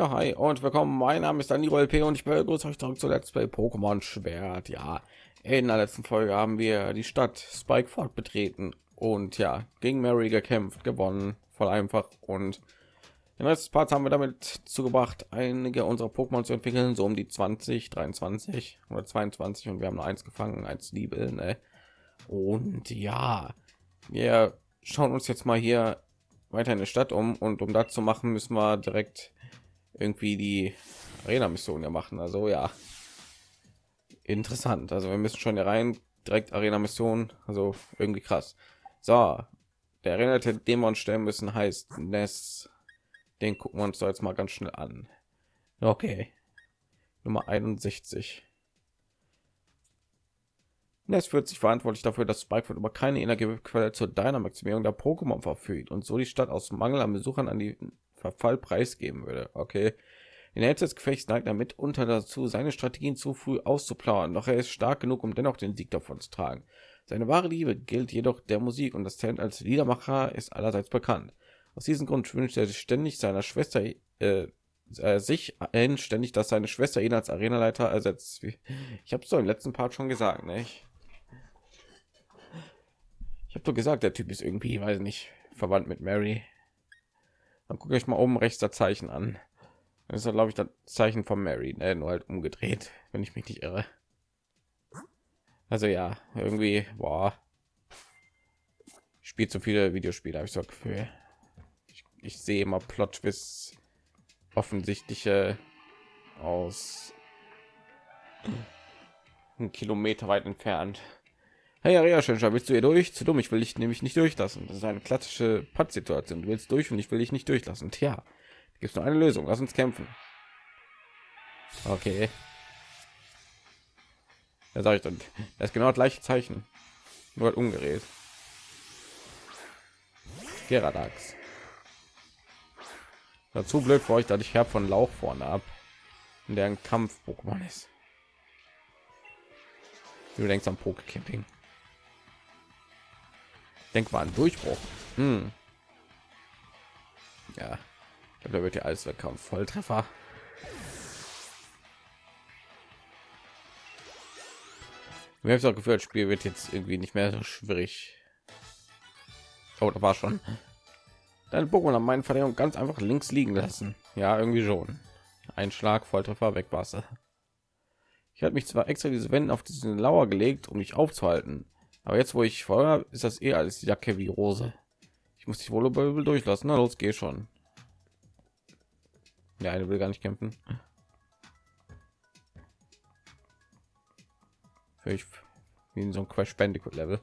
Hi und willkommen. Mein Name ist Daniel P. und ich begrüße euch zurück zu Let's Play Pokémon Schwert. Ja, in der letzten Folge haben wir die Stadt Spikeford betreten und ja, gegen Mary gekämpft, gewonnen, voll einfach. Und im letzten Part haben wir damit zugebracht, einige unserer Pokémon zu entwickeln, so um die 20, 23 oder 22 und wir haben nur eins gefangen, als Liebe. Ne? Und ja, wir schauen uns jetzt mal hier weiter in der Stadt um und um das zu machen, müssen wir direkt irgendwie die Arena-Mission ja machen. Also ja, interessant. Also wir müssen schon hier rein direkt Arena-Mission. Also irgendwie krass. So, der Arena, den wir stellen müssen, heißt Ness. Den gucken wir uns jetzt mal ganz schnell an. Okay, Nummer 61. Ness wird sich verantwortlich dafür, dass Spikefoot über keine Energiequelle zur Dynamaximierung der Pokémon verfügt und so die Stadt aus Mangel an Besuchern an die Verfall preisgeben würde. Okay. In der des Gefechts neigt er mitunter dazu, seine Strategien zu früh auszuplaudern, doch er ist stark genug, um dennoch den Sieg davon zu tragen. Seine wahre Liebe gilt jedoch der Musik und das Talent als Liedermacher ist allerseits bekannt. Aus diesem Grund wünscht er sich ständig seiner Schwester äh, äh, sich ständig, dass seine Schwester ihn als Arenaleiter ersetzt. Ich habe so im letzten Part schon gesagt, ne? Ich, ich habe doch gesagt, der Typ ist irgendwie, weiß nicht, verwandt mit Mary. Dann gucke ich mal oben rechts das Zeichen an. Das ist, glaube ich, das Zeichen von Mary, ne? nur halt umgedreht, wenn ich mich nicht irre. Also ja, irgendwie, boah, spielt so viele Videospiele, habe ich so Gefühl. Ich, ich sehe immer Plot bis offensichtliche aus Kilometer weit entfernt. Hey, ja, schön, willst du hier durch? Zu dumm, ich will dich nämlich nicht durchlassen. Das ist eine klassische Pattsituation. Du willst durch und ich will dich nicht durchlassen. Tja, gibt nur eine Lösung. Lass uns kämpfen. Okay. Da sage ich dann, das ist genau das gleiche Zeichen, nur halt umgedreht. Geradax. Dazu blöd für euch, dass ich habe von Lauch vorne ab, in deren Kampf Pokémon ist. Du denkst am Pokecamping. Denk mal an Durchbruch. Hm. Ja, ich glaube, da wird ja alles wegkommen. Volltreffer. Mir habe auch Gefühl, das Spiel wird jetzt irgendwie nicht mehr so schwierig. Oh, da war schon. Deine Pokémon haben meinen Verteidigung ganz einfach links liegen lassen. Ja, irgendwie schon. Ein Schlag, Volltreffer, weg Wasser. Ich habe mich zwar extra diese Wände auf diesen Lauer gelegt, um mich aufzuhalten, aber jetzt, wo ich vorher, ist das eher als Jacke wie Rose. Ich muss dich wohl durchlassen. Na los, geh schon. Ja, eine will gar nicht kämpfen. Ich wie in so ein Crash Bandicoot Level.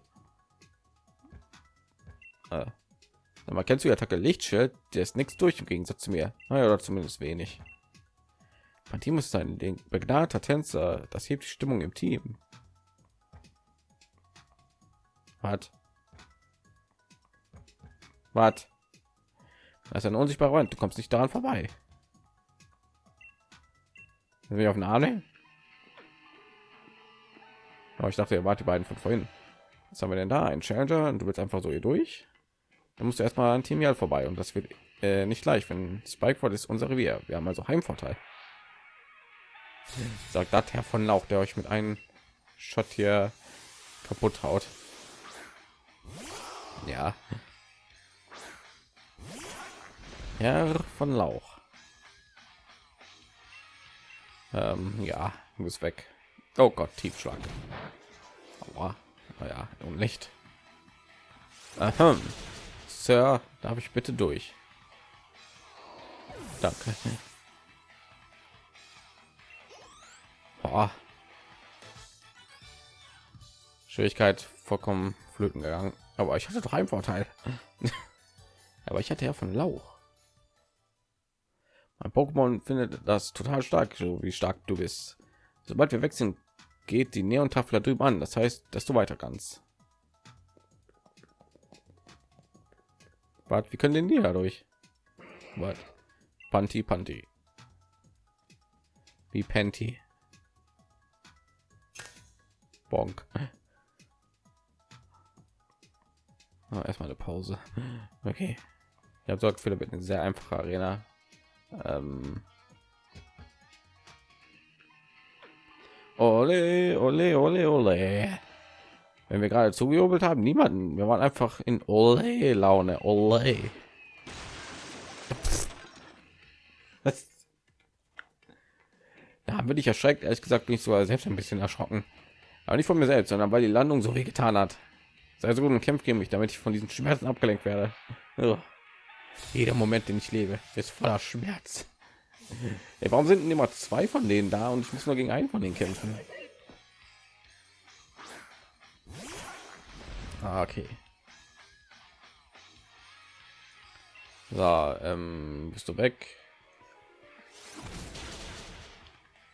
Ah. Aber kennst du die Attacke Lichtschild? Der ist nichts durch im Gegensatz zu mir. Naja, oder zumindest wenig. Mein Team ist ein begnadeter Tänzer. Das hebt die Stimmung im Team hat was das ist ein unsichtbarer Wand du kommst nicht daran vorbei. Wir auf den Arne oh, ich dachte er war die beiden von vorhin. Was haben wir denn da? Ein Challenger? Und du willst einfach so hier durch? Dann musst du erstmal ein Team vorbei. Und das wird äh, nicht leicht wenn Spikeford ist unser Revier. Wir haben also Heimvorteil. Sagt das Herr von Lauch der euch mit einem Shot hier kaputt haut ja. Herr von Lauch. Ähm, ja, muss weg. Oh Gott, Tiefschlag. Aua. Naja, und nicht. Aha. Sir, darf ich bitte durch? Danke. Boah. Schwierigkeit vollkommen flöten gegangen. Aber ich hatte drei Vorteil. Aber ich hatte ja von Lauch. Mein Pokémon findet das total stark, so wie stark du bist. Sobald wir wechseln, geht die Neon-Tafel drüben an. Das heißt, dass du weiter kannst. Warte, wir können den hier dadurch. Was? Panty, Panty. Wie Panty. Bonk. Oh, erstmal eine Pause. Okay. Ich habe sorgt Philipp eine sehr einfache Arena. Ähm. Ole, ole, ole, ole. Wenn wir gerade zugejubelt haben, niemanden. Wir waren einfach in ole Laune. Ole. Da haben ich erschreckt, ehrlich gesagt, nicht sogar selbst ein bisschen erschrocken. Aber nicht von mir selbst, sondern weil die Landung so weh getan hat. Sei so gut und kämpft gegen mich, damit ich von diesen Schmerzen abgelenkt werde. Jeder Moment, den ich lebe, ist voller Schmerz. Ey, warum sind immer zwei von denen da und ich muss nur gegen einen von denen kämpfen? Ah, okay. So, ähm, bist du weg?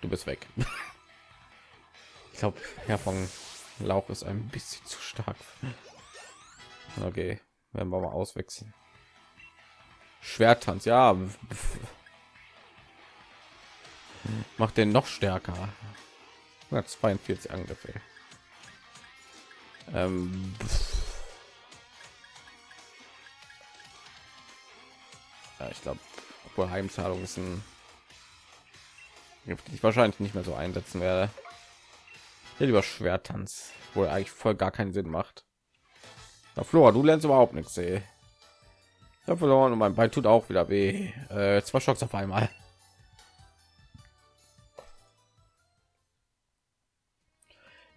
Du bist weg. ich glaube, Herr von Lauch ist ein bisschen zu stark. Okay, werden wir mal auswechseln. Schwertanz, ja. Macht den noch stärker. 142 Angriffe. Ähm, ja, ich glaube, Heimzahlung ist ein ich wahrscheinlich nicht mehr so einsetzen werde. Hier lieber Schwertanz, wo eigentlich voll gar keinen Sinn macht. Na, Flora, du lernst überhaupt nichts, ey. Ich habe verloren und mein Bein tut auch wieder weh. Äh, zwei Schocks auf einmal.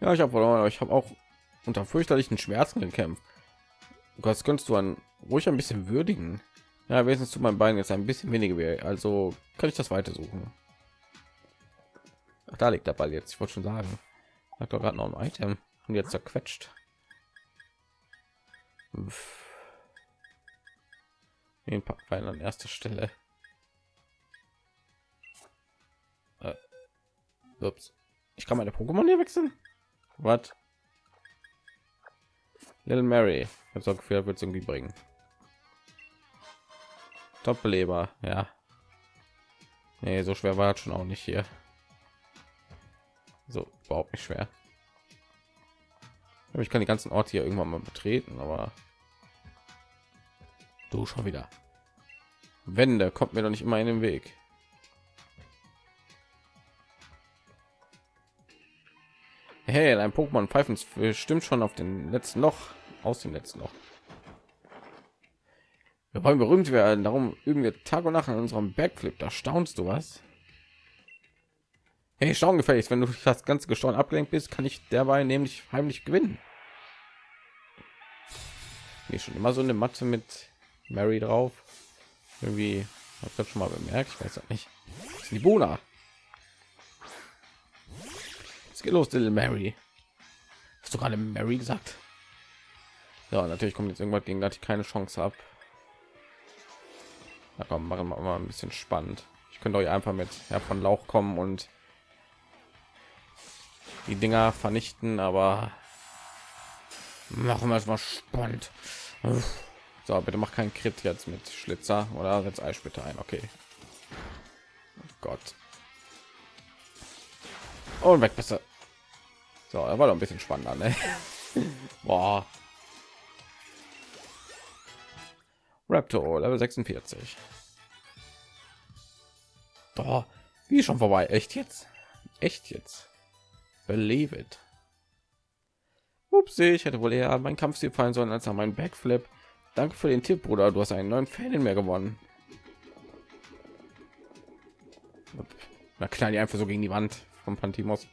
Ja, ich habe verloren, aber ich habe auch unter fürchterlichen Schmerzen gekämpft. Das könntest du an ruhig ein bisschen würdigen. Ja, wenigstens zu meinem Bein jetzt ein bisschen weniger weh. Also kann ich das weiter suchen. Ach, da liegt der Ball jetzt. Ich wollte schon sagen. Hat gerade noch ein Item und jetzt zerquetscht. Den packen wir an erster Stelle. Äh, ups. Ich kann meine Pokémon hier wechseln. Was? Little Mary. Habe so Gefühl, wird es irgendwie bringen. Top-Beleber, ja. Nee, so schwer war schon auch nicht hier. So, überhaupt nicht schwer. Ich kann die ganzen Orte hier irgendwann mal betreten, aber du schon wieder. Wände kommt mir doch nicht immer in den Weg. Hey, ein Pokémon pfeifen stimmt schon auf den letzten Loch aus dem letzten Loch. Wir wollen berühmt werden, darum üben wir Tag und Nacht an unserem Backflip. Da staunst du was? Hey, schauen gefälligst, wenn du das ganze Gesteuern abgelenkt bist, kann ich dabei nämlich heimlich gewinnen. Hier schon immer so eine Matte mit Mary drauf. Irgendwie habe ich das schon mal bemerkt, ich weiß nicht. die Buna. Es geht los, Little Mary. Hast du gerade Mary gesagt? Ja, natürlich kommt jetzt irgendwas gegen das ich keine Chance habe. Na komm, machen wir mal ein bisschen spannend. Ich könnte euch einfach mit Herr von Lauch kommen und die Dinger vernichten, aber machen wir es mal spannend. So, bitte mach keinen Crit jetzt mit Schlitzer oder jetzt Eis bitte ein. Okay. Oh Gott. Und weg besser. So, er war doch ein bisschen spannender, ne? Boah. Raptor Level 46. Doch, wie schon vorbei. Echt jetzt? Echt jetzt? Believe it. Ups, ich hätte wohl eher mein Kampfstil fallen sollen als an meinen Backflip. Danke für den Tipp, Bruder. Du hast einen neuen Fan in mir gewonnen. Na knall die einfach so gegen die Wand vom Pantimos.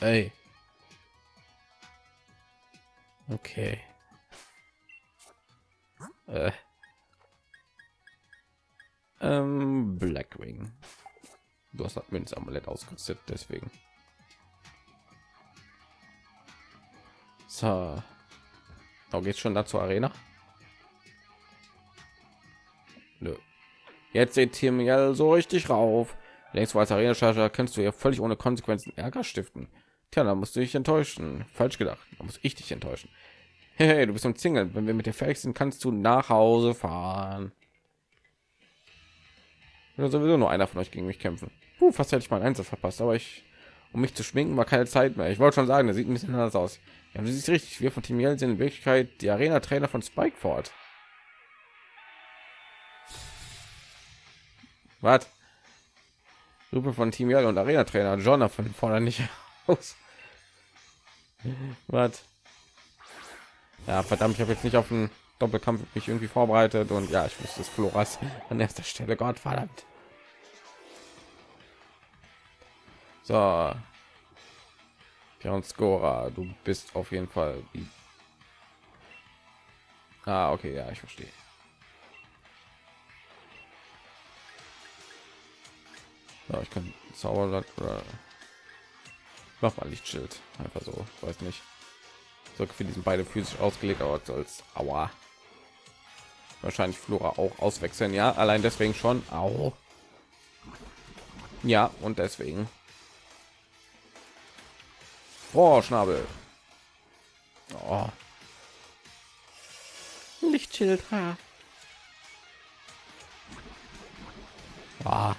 Ey. Okay. Äh. Ähm, Blackwing. Du hast das Münz Amulett ausgerüstet, deswegen. So. Da geht's schon dazu Arena. Nö. Jetzt seht ihr mir so richtig rauf. Längst als Arena Charger kannst du ja völlig ohne Konsequenzen Ärger stiften. Tja, da musst du dich enttäuschen. Falsch gedacht. Da muss ich dich enttäuschen. Hey, du bist im Single. Wenn wir mit dir fertig sind, kannst du nach Hause fahren. Oder sowieso nur einer von euch gegen mich kämpfen. Puh, fast hätte ich mal Einsatz verpasst, aber ich, um mich zu schminken, war keine Zeit mehr. Ich wollte schon sagen, der sieht ein bisschen anders aus. Ja, du siehst richtig. Wir von Team Yell sind in Wirklichkeit die Arena-Trainer von Spikeford. Was? Gruppe von Team Yell und Arena-Trainer Jonathan fordern nicht. aus. Was? Ja, verdammt, ich habe jetzt nicht auf den Doppelkampf mich irgendwie vorbereitet und ja, ich wusste es Floras an erster Stelle. Gott verdammt. So. Björn Skora, du bist auf jeden Fall Ah, okay, ja, ich verstehe. Ja, ich kann Zauberland oder mach mal Lichtschild einfach so, weiß nicht. So für diesen beide physisch ausgelegt, aber als Aua. Wahrscheinlich Flora auch auswechseln, ja, allein deswegen schon. Au. Ja, und deswegen. Oh, Schnabel. Oh. Lichtschild. Ha. Ah.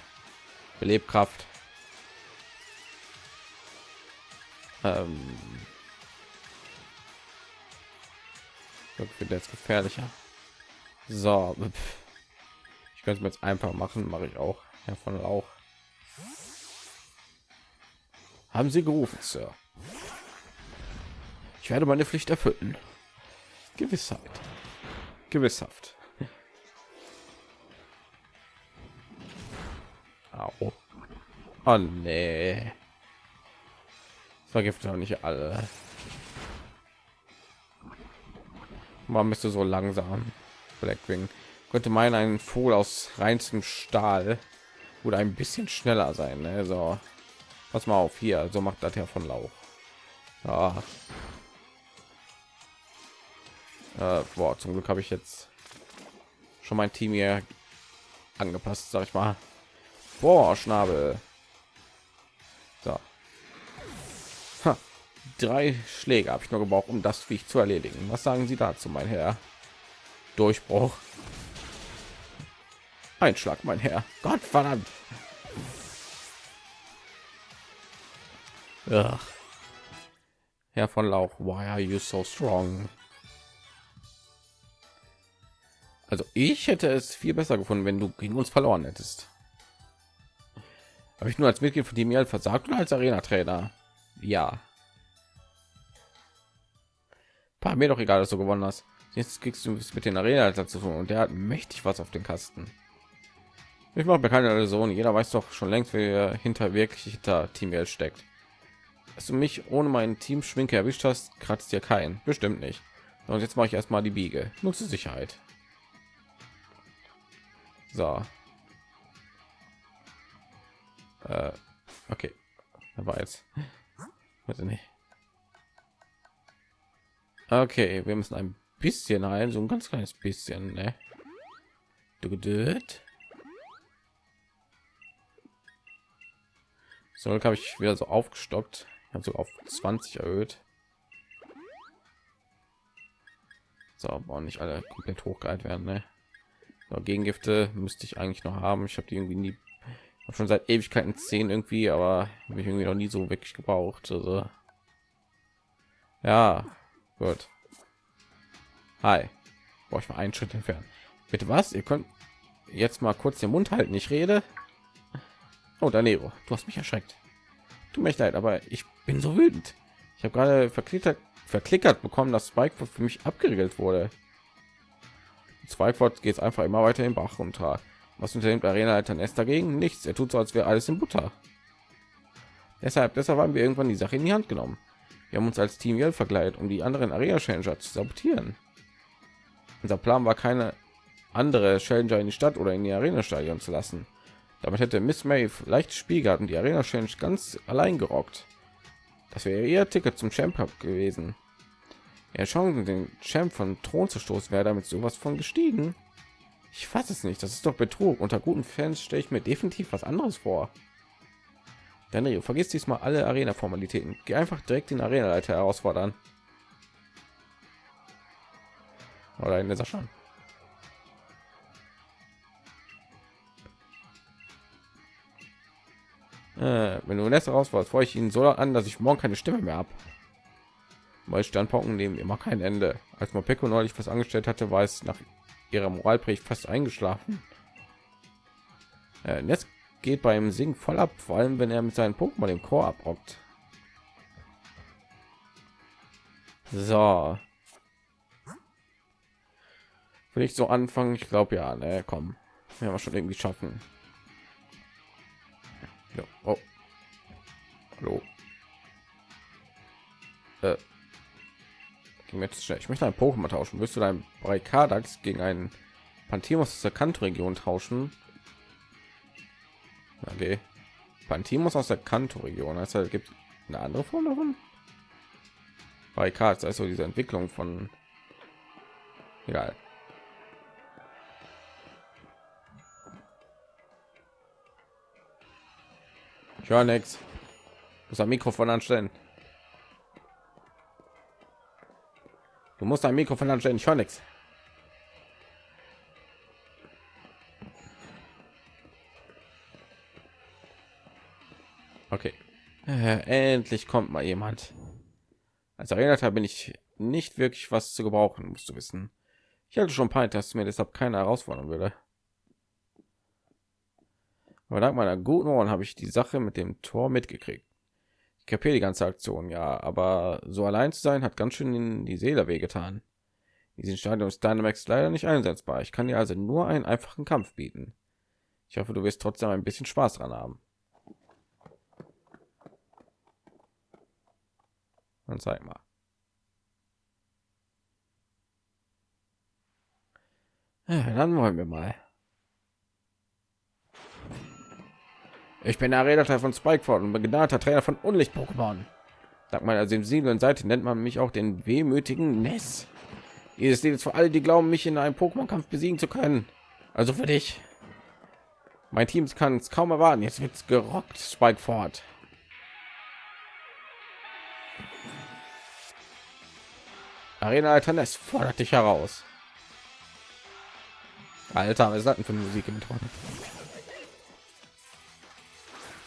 Belebkraft. Ähm. Ich finde jetzt gefährlicher. So. Ich könnte es mir jetzt einfach machen, mache ich auch. Herr von Lauch. Haben Sie gerufen, Sir? Ich werde meine Pflicht erfüllen. Gewissheit. Gewisshaft. Au. Oh nee. Vergiftet auch nicht alle. Man müsste so langsam. Blackwing könnte meinen ein Vogel aus reinstem Stahl oder ein bisschen schneller sein. Ne? So, pass mal auf hier. So macht das ja von Lauch. Ja. Äh, boah, zum Glück habe ich jetzt schon mein Team hier angepasst, sag ich mal. Boah, Schnabel. So. Ha. Drei Schläge habe ich nur gebraucht, um das Viech zu erledigen. Was sagen Sie dazu, mein Herr? Durchbruch. Einschlag, mein Herr. Gott verdammt. Ach. Herr von Lauch, why are you so strong? Also ich hätte es viel besser gefunden, wenn du gegen uns verloren hättest. Habe ich nur als Mitglied von dem versagt oder als Arena-Trainer? Ja. War mir doch egal, dass du gewonnen hast. Jetzt kriegst du mit den Arena dazu tun und der hat mächtig was auf den Kasten. Ich mache mir keine Illusion. Jeder weiß doch schon längst, wer hinter wirklich hinter Team L steckt. Dass du mich ohne meinen Team Schminke erwischt hast, kratzt dir kein. Bestimmt nicht. Und jetzt mache ich erstmal die Biege. Nutze Sicherheit. So. Äh, okay. Aber jetzt. Warte nicht. Okay, wir müssen ein bisschen ein, so ein ganz kleines bisschen, ne? Du geduld. So, habe ich wieder so aufgestockt. Ich habe so auf 20 erhöht. So, aber nicht alle komplett hochgehalten werden, ne? So, Gegengifte müsste ich eigentlich noch haben. Ich habe die irgendwie nie schon seit Ewigkeiten 10 irgendwie, aber habe ich irgendwie noch nie so wirklich gebraucht. Also ja, gut. Hi. Boah, ich mal einen Schritt entfernen. Bitte was? Ihr könnt jetzt mal kurz den Mund halten. Ich rede. Oh, Danero, du hast mich erschreckt. Du mich leid, aber ich bin so wütend. Ich habe gerade verklickert, verklickert bekommen, dass Spike für mich abgeriegelt wurde. Zweifort geht es einfach immer weiter im Bach runter. Was unternimmt Arena-Leiter Nest dagegen? Nichts. Er tut so, als wäre alles in Butter. Deshalb, deshalb haben wir irgendwann die Sache in die Hand genommen. Wir haben uns als Team Yell verkleidet, um die anderen Arena Changer zu sabotieren. Unser Plan war keine andere Challenger in die Stadt oder in die Arena stadion zu lassen. Damit hätte Miss May leicht Spiel gehabt und die Arena Change ganz allein gerockt. Das wäre ihr Ticket zum Champ gewesen. Ja, Chancen, den Champ von Thron zu stoßen, wäre damit sowas von gestiegen. Ich fasse es nicht. Das ist doch Betrug. Unter guten Fans stelle ich mir definitiv was anderes vor. Daniel, vergiss diesmal alle Arena-Formalitäten. Geh einfach direkt den Arena-Leiter herausfordern. Oder in dieser schon. Äh, wenn du raus warst, freue ich ihn so an, dass ich morgen keine Stimme mehr habe. Weil Standpunkten nehmen immer kein Ende. Als Mopeko neulich was angestellt hatte, war es nach ihrer Moralpredigt fast eingeschlafen. Äh, Netz geht beim Singen voll ab, vor allem wenn er mit seinen Pokémon im Chor abrockt. So. Will ich so anfangen? Ich glaube ja, ne, komm. Wir haben schon irgendwie schaffen. Ja. Oh. Hallo. Äh. Schnell. Ich möchte ein Pokémon tauschen. Willst du dein Barrikadax gegen einen Pantimos aus der Kanto-Region tauschen? Okay. Pantimos aus der Kanto-Region. Also gibt eine andere Form davon. Barrikad, also diese Entwicklung von egal. Ich höre nichts. Muss ein Mikrofon anstellen. Du musst ein Mikrofon anstellen. Ich höre nichts. Okay. Äh, endlich kommt mal jemand. Als Arenaleiter bin ich nicht wirklich was zu gebrauchen, musst du wissen. Ich hatte schon Pein, dass mir deshalb keine herausfordern würde. Aber dank meiner guten Ohren habe ich die Sache mit dem Tor mitgekriegt. Ich kapiere die ganze Aktion, ja, aber so allein zu sein hat ganz schön in die Seele wehgetan. Diesen Stadion ist Dynamax leider nicht einsetzbar. Ich kann dir also nur einen einfachen Kampf bieten. Ich hoffe, du wirst trotzdem ein bisschen Spaß dran haben. Dann zeig mal. Ja, dann wollen wir mal. Ich bin der Redakteur von Spikeford und begnadeter Trainer von Unlicht-Pokémon. Dank meiner sensiblen Seite nennt man mich auch den wehmütigen Ness. Dieses Lied ist für alle, die glauben, mich in einem Pokémon-Kampf besiegen zu können. Also für dich. Mein Team kann es kaum erwarten. Jetzt wird's gerockt, Spikeford. Arena Alternes fordert dich heraus. Alter, was ist das denn für Musik im Ton?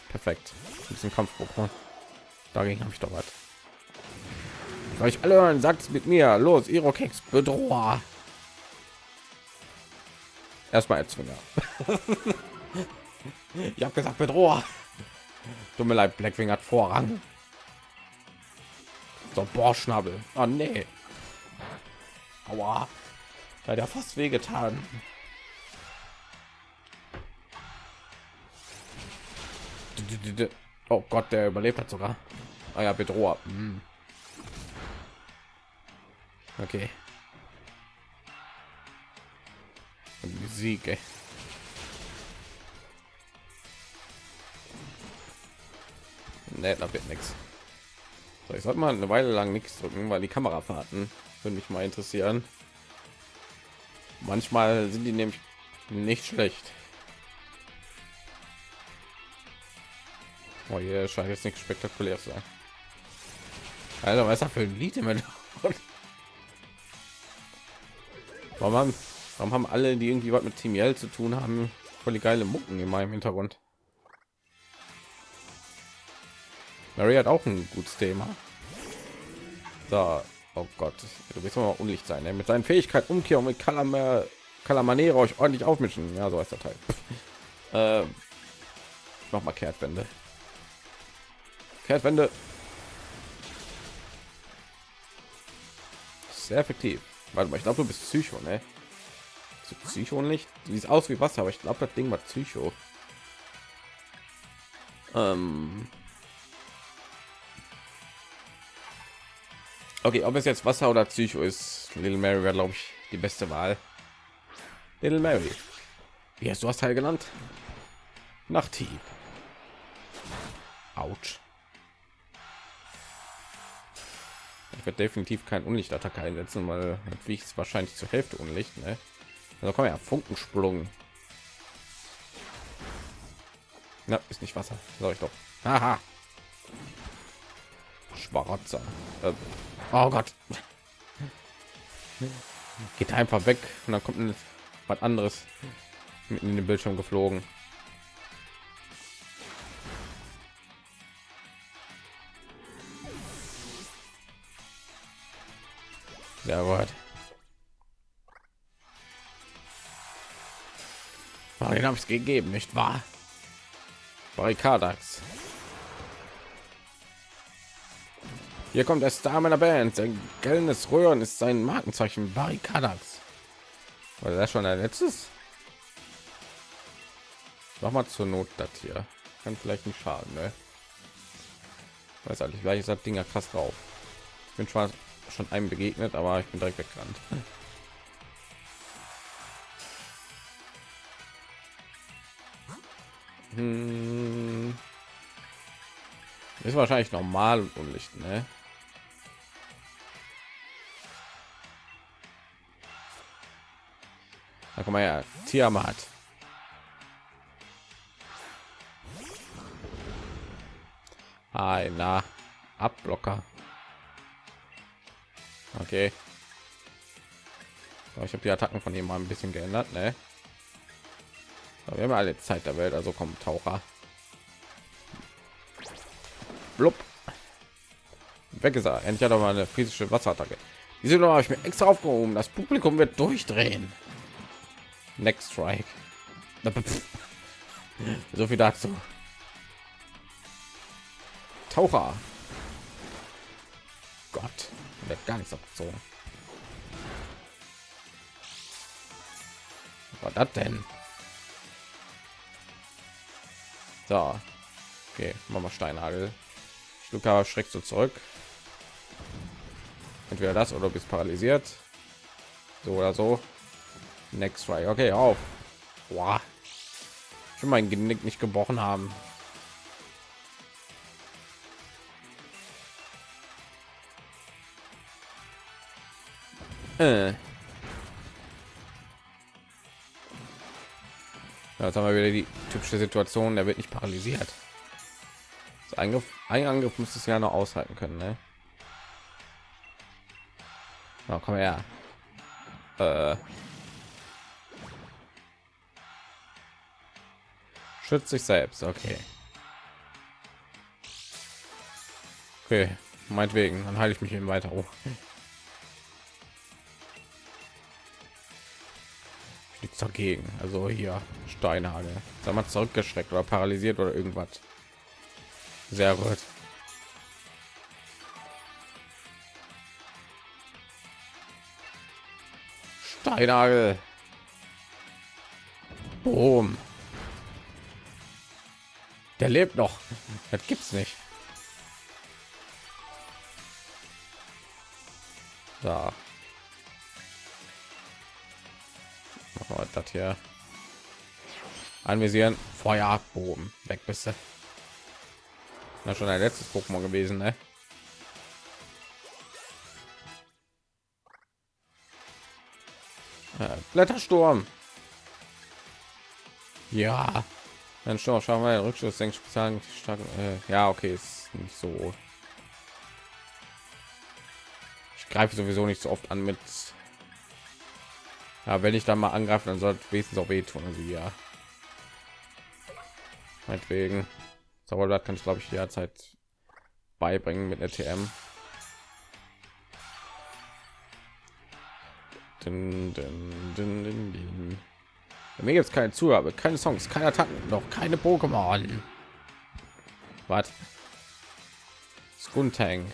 Perfekt. Ein bisschen Kampfpokémon. Dagegen habe ich doch was. Ich alle hören, sagt mit mir. Los, Irokex, Bedroher. Erstmal Erzwinger. ich habe gesagt, Bedroher. Tut mir leid, Blackwing hat Vorrang. So, Bohrschnabel. Oh nee. Aua. Da hat er fast wehgetan. Oh Gott, der überlebt hat sogar. Ah ja, Bedroher. Hm. Okay. Musik, ey. Nee, da wird nichts. So, ich sollte mal eine Weile lang nichts drücken, weil die Kamerafahrten würde mich mal interessieren. Manchmal sind die nämlich nicht schlecht. Oh, hier scheint jetzt nicht spektakulär zu sein. Alter, was ist das für ein Lied im Warum haben, warum haben alle, die irgendwie was mit Team Yell zu tun haben, voll die geile Mucken in meinem Hintergrund? Mary hat auch ein gutes Thema. So, oh Gott, du willst mal unlicht sein. Ne? Mit seinen Fähigkeit Umkehr und mit Kalamar Kalamanere euch ordentlich aufmischen. Ja, so ist der Teil. äh, noch mal Kehrtwende. Kehrtwende. Sehr effektiv. Warte mal, ich glaube, du bist Psycho, ne? Psycho nicht? Die ist aus wie Wasser, aber ich glaube, das Ding war Psycho. Ähm okay, ob es jetzt Wasser oder Psycho ist, Little Mary wäre, glaube ich, die beste Wahl. Little Mary. Wie hast du das Teil genannt? Nachthieb. Autsch. Ich werde definitiv kein Unlichtattacke einsetzen, weil wie ich es wahrscheinlich zur Hälfte Unlicht. Ne? Also komm ja, Funkensprung. Na, ist nicht Wasser. Sag ich doch. Aha. Schwarzer. Äh, oh Gott. Geht einfach weg und dann kommt ein, was anderes mitten in den Bildschirm geflogen. Sehr gut. Den habe ich gegeben, nicht wahr? Barrikadax. Hier kommt der Star meiner Band. Sein gellendes Röhren ist sein Markenzeichen. Barrikadax. War das schon ein letztes? Mach mal zur Not das hier. Kann vielleicht nicht schaden, ne? Weiß eigentlich, vielleicht ist das Ding ja krass drauf. Ich bin schon schon einem begegnet, aber ich bin direkt weggerannt. Hm. Ist wahrscheinlich normal und unlicht, ne? Da komm mal her, Tiamat. Einer Abblocker. Okay. ich habe die Attacken von ihm mal ein bisschen geändert, ne? wir haben alle Zeit der Welt, also kommt Taucher. Blub. Weg ist er. Endlich hat er mal eine physische Wasserattacke. Diese habe ich mir extra aufgehoben. Das Publikum wird durchdrehen. Next Strike. So viel dazu. Taucher. Gott, wird gar nichts abgezogen. Was das denn? So, okay, machen wir Steinhagel. Luca schreckt so zurück. Entweder das oder bist paralysiert. So oder so. Next try. Okay, auf. Boah. Ich will mein Genick nicht gebrochen haben. Äh. Jetzt haben wir wieder die typische Situation, der wird nicht paralysiert. Das Eingriff, ein Angriff muss es ja noch aushalten können, ne? Na, komm her. Äh. Schützt sich selbst, okay. Okay, meinetwegen, dann halte ich mich eben weiter hoch. Dagegen. Also hier Steinhagel. Sag mal zurückgeschreckt oder paralysiert oder irgendwas. Sehr gut. Steinhagel. Boom. Der lebt noch. Das gibt's nicht. Da. Das hier. Anvisieren. Feuerbogen. Weg bist du. Na schon ein letztes pokémon gewesen ne? Äh, blättersturm. Ja. Dann schauen wir den rückschluss sagen stark äh, ja okay ist nicht so. Ich greife sowieso nicht so oft an mit ja, wenn ich dann mal angreife, dann sollte wenigstens auch wehtun. Also ja, meinetwegen. Zauberblatt kann ich glaube ich derzeit beibringen mit der TM. Dun, Mir gibt es keine Zugabe, keine Songs, keine Attacken, noch keine Pokémon. Was? Skuntang.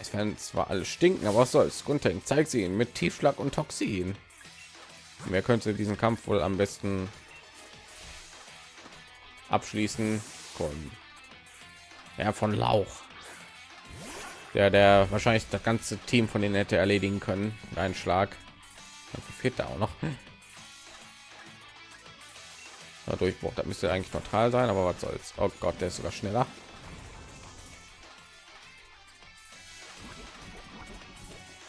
Es werden zwar alle stinken aber was soll's. Grundtank zeigt sie ihn mit tiefschlag und toxin. Wer könnte diesen kampf wohl am besten abschließen? Kommen ja von lauch. Der der wahrscheinlich das ganze team von denen hätte erledigen können. Ein schlag. Fehlt da auch noch. Durchbruch da müsste eigentlich neutral sein aber was soll's. Oh gott der ist sogar schneller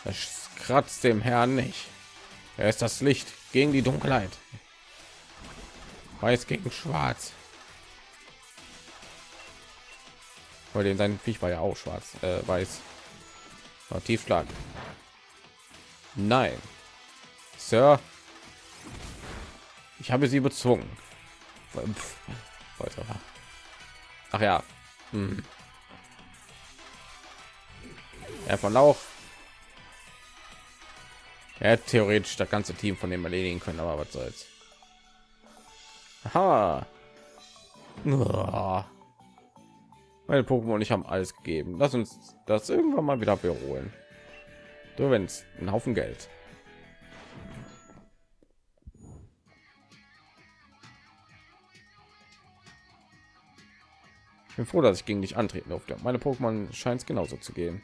Es kratzt dem Herrn nicht. Er ist das Licht gegen die Dunkelheit. Weiß gegen Schwarz. Weil den sein Viech war ja auch schwarz, äh, weiß. War Tiefschlag. Nein, Sir. Ich habe sie bezwungen. Ach ja. Hm. Er von Lauch er hat theoretisch das ganze Team von dem erledigen können, aber was soll's. Aha. Meine Pokémon und ich haben alles gegeben. Lass uns das irgendwann mal wieder beholen. Du wenn es ein Haufen Geld. Ich bin froh, dass ich gegen dich antreten durfte. Meine Pokémon scheint es genauso zu gehen.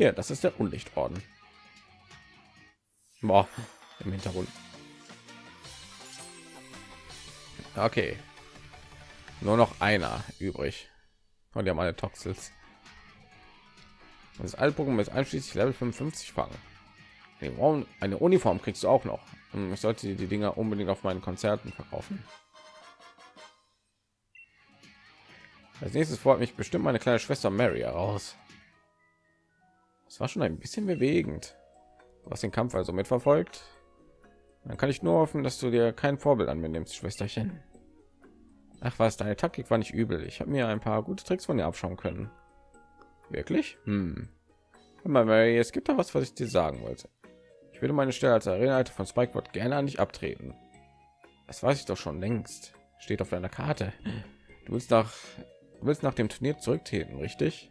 Ja, das ist der Unlichtorden. Boah, im Hintergrund. Okay. Nur noch einer übrig. Und haben alle Toxels. Das Altpokémon ist einschließlich Level 55 fangen. Eine Uniform kriegst du auch noch. Ich sollte die Dinger unbedingt auf meinen Konzerten verkaufen. Als nächstes fordert mich bestimmt meine kleine Schwester Mary heraus. Das war schon ein bisschen bewegend. Was den Kampf also mitverfolgt. Dann kann ich nur hoffen, dass du dir kein Vorbild an mir nimmst, Schwesterchen. Ach was, deine Taktik war nicht übel. Ich habe mir ein paar gute Tricks von dir abschauen können. Wirklich? Hm. Mal, es gibt da was, was ich dir sagen wollte. Ich würde meine Stelle als Arenaleiter von Spikeboard gerne an dich abtreten. Das weiß ich doch schon längst. Steht auf deiner Karte. Du willst nach, du willst nach dem Turnier zurücktreten, richtig?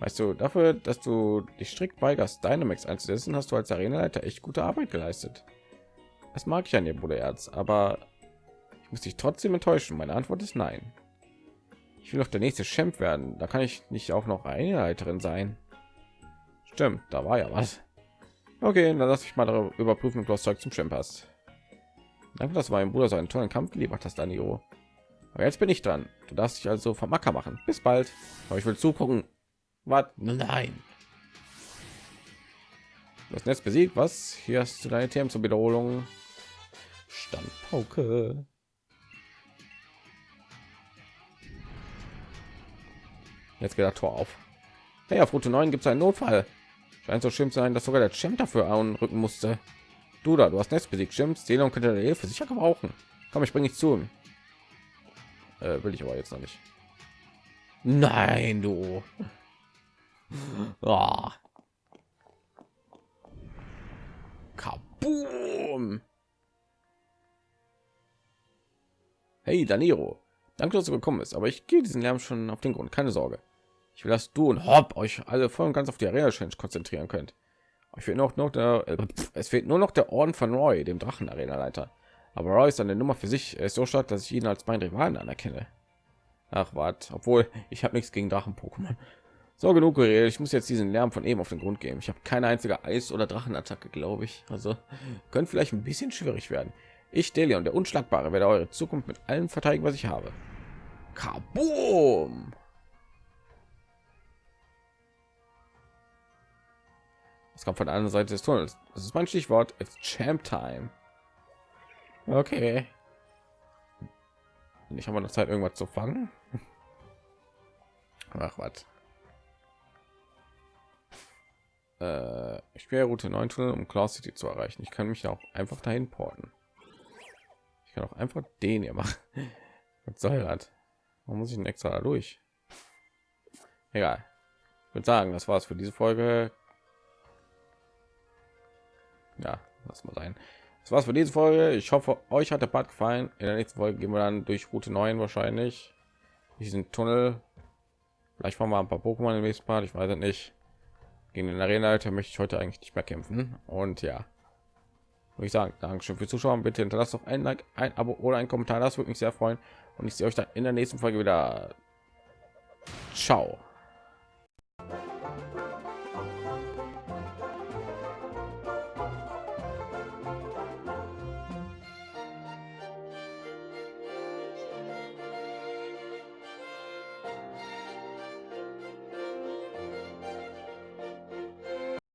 Weißt du, dafür, dass du dich strikt weigerst, Dynamax einzusetzen, hast du als Arenaleiter echt gute Arbeit geleistet. Das mag ich an dir, Bruderherz, aber ich muss dich trotzdem enttäuschen. Meine Antwort ist nein. Ich will doch der nächste Champ werden. Da kann ich nicht auch noch eine Leiterin sein. Stimmt, da war ja was. Okay, dann lass ich mal darüber überprüfen, ob du das Zeug zum Champ hast. Danke, dass mein Bruder so einen tollen Kampf geliefert hast, Danio. Aber jetzt bin ich dran. Du darfst dich also vom Acker machen. Bis bald. Aber ich will zugucken. Was? Nein. Das Netz besiegt. Was? Hier hast du deine Themen zur Wiederholung. Standpauke. Jetzt geht das Tor auf. Hey, auf Route 9 gibt es einen Notfall. Scheint so schlimm zu sein, dass sogar der Champ dafür anrücken musste. Du da, du hast Netz besiegt, Champs. Zählung könnte deine Hilfe sicher gebrauchen. Komm, ich bringe dich zu ihm. Äh, will ich aber jetzt noch nicht. Nein, du. Oh. Kaboom! Hey, Daniro. Danke, dass du gekommen bist, aber ich gehe diesen Lärm schon auf den Grund. Keine Sorge. Ich will, dass du und Hopp euch alle voll und ganz auf die Arena Challenge konzentrieren könnt. Ich will noch noch der, äh, es fehlt nur noch der Orden von Roy, dem Drachen Arena Leiter. Aber Roy ist eine Nummer für sich. Er ist so stark, dass ich ihn als meinen Rivalen anerkenne. Ach, wart, obwohl ich habe nichts gegen Drachen-Pokémon. So genug geredet. Ich muss jetzt diesen Lärm von eben auf den Grund gehen. Ich habe keine einzige Eis- oder Drachenattacke, glaube ich. Also könnte vielleicht ein bisschen schwierig werden. Ich, Delion, der Unschlagbare, werde eure Zukunft mit allem verteidigen, was ich habe. Kaboom! Es kommt von der anderen Seite des Tunnels. Das ist mein Stichwort. It's Champ Time. Okay. Ich habe noch Zeit, irgendwas zu fangen. Ach was. Äh, Route 9 Tunnel, um Claw City zu erreichen. Ich kann mich auch einfach dahin porten. Ich kann auch einfach den hier machen. Was soll das? Warum muss ich ein extra da durch? Egal. Ich würde sagen, das war's für diese Folge ja das mal sein das war's für diese folge ich hoffe euch hat der part gefallen in der nächsten folge gehen wir dann durch route 9 wahrscheinlich diesen tunnel vielleicht machen wir ein paar pokémon im nächsten part ich weiß es nicht gegen den arena alter möchte ich heute eigentlich nicht mehr kämpfen. Und ja. Würde ich sagen dankeschön für zuschauen. Bitte hinterlasst doch ein like ein abo oder ein kommentar. Das würde mich sehr freuen. Und ich sehe euch dann in der nächsten folge wieder. Ciao